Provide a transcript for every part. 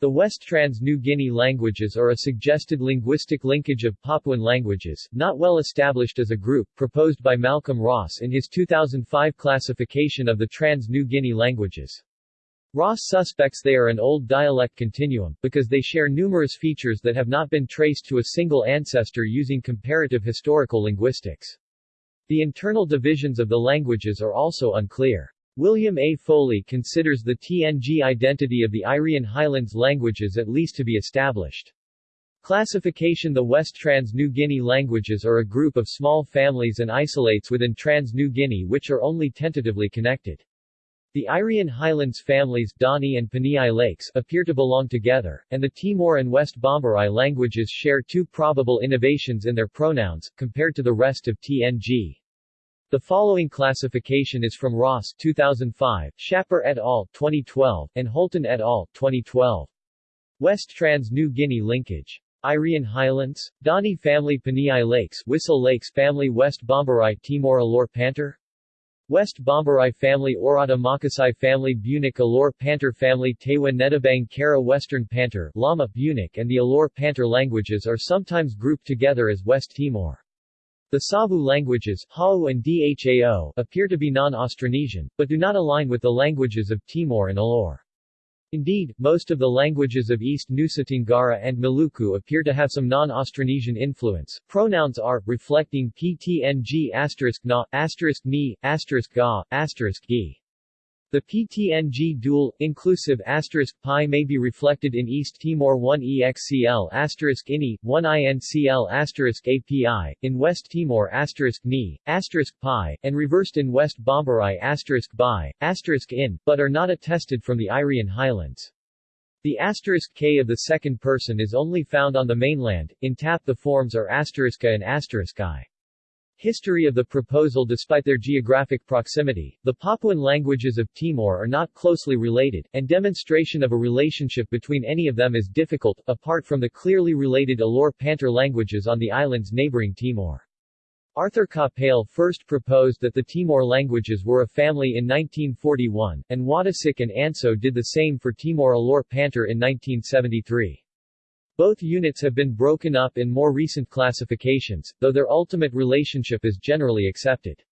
The West Trans-New Guinea languages are a suggested linguistic linkage of Papuan languages, not well established as a group, proposed by Malcolm Ross in his 2005 classification of the Trans-New Guinea languages. Ross suspects they are an old dialect continuum, because they share numerous features that have not been traced to a single ancestor using comparative historical linguistics. The internal divisions of the languages are also unclear. William A. Foley considers the TNG identity of the Irian Highlands languages at least to be established. Classification The West Trans-New Guinea languages are a group of small families and isolates within Trans-New Guinea which are only tentatively connected. The Irian Highlands families Dani and Paniai Lakes appear to belong together, and the Timor and West Bomberai languages share two probable innovations in their pronouns, compared to the rest of TNG. The following classification is from Ross 2005, Schapper et al. 2012, and Holton et al. 2012. West Trans-New Guinea linkage. Irian Highlands, Dani family Paniai Lakes, Wissel Lakes family West Bomberai Timor Alor Pantar, West Bomberai family Oirata Makasai family Bunak Alor Pantar family Tewa Nedabang Kara Western Pantar, Lama Bunak and the Alor Pantar languages are sometimes grouped together as West Timor. The Savu languages Hau and Dhao appear to be non-Austronesian, but do not align with the languages of Timor and Alor. Indeed, most of the languages of East Nusa Tenggara and Maluku appear to have some non-Austronesian influence. Pronouns are, reflecting PTNG asterisk na, asterisk ni, asterisk ga, asterisk gi. The PTNG dual, inclusive asterisk pi may be reflected in East Timor 1 EXCL asterisk INI, 1 INCL asterisk API, in West Timor asterisk NI, asterisk pi, and reversed in West Bomberai asterisk bi, asterisk IN, but are not attested from the Irian Highlands. The asterisk k of the second person is only found on the mainland, in TAP the forms are asteriska and asterisk i. History of the proposal Despite their geographic proximity, the Papuan languages of Timor are not closely related, and demonstration of a relationship between any of them is difficult, apart from the clearly related Alor Pantar languages on the islands neighboring Timor. Arthur Capell first proposed that the Timor languages were a family in 1941, and Wadasik and Anso did the same for Timor Alor Pantar in 1973. Both units have been broken up in more recent classifications, though their ultimate relationship is generally accepted.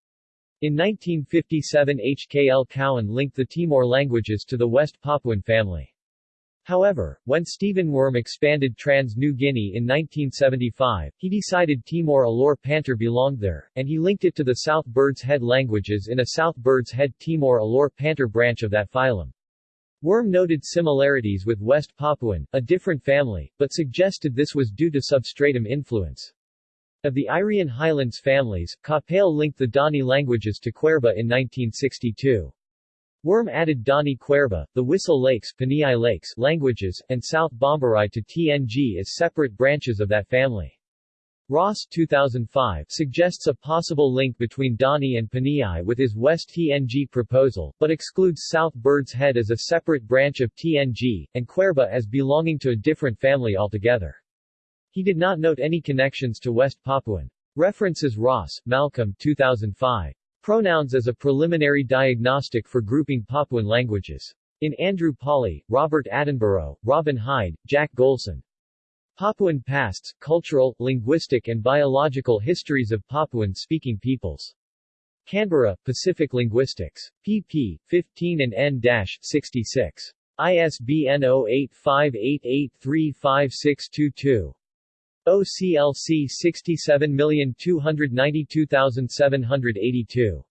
In 1957 H. K. L. Cowan linked the Timor languages to the West Papuan family. However, when Stephen Wurm expanded Trans-New Guinea in 1975, he decided Timor Alor Pantar belonged there, and he linked it to the South Bird's Head languages in a South Bird's Head Timor Alor Pantar branch of that phylum. Wurm noted similarities with West Papuan, a different family, but suggested this was due to substratum influence. Of the Irian Highlands families, Capell linked the Dani languages to Kwerba in 1962. Wurm added Dani Kwerba, the Wissel Lakes, Paniai Lakes languages, and South Bomberai to TNG as separate branches of that family. Ross 2005 suggests a possible link between Dani and Paniai with his West TNG proposal, but excludes South Bird's Head as a separate branch of TNG, and Kwerba as belonging to a different family altogether. He did not note any connections to West Papuan. References Ross, Malcolm 2005. Pronouns as a preliminary diagnostic for grouping Papuan languages. In Andrew Pawley, Robert Attenborough, Robin Hyde, Jack Golson. Papuan Pasts, Cultural, Linguistic and Biological Histories of Papuan-Speaking Peoples. Canberra, Pacific Linguistics. pp. 15 and n-66. ISBN 0858835622. OCLC 67292782.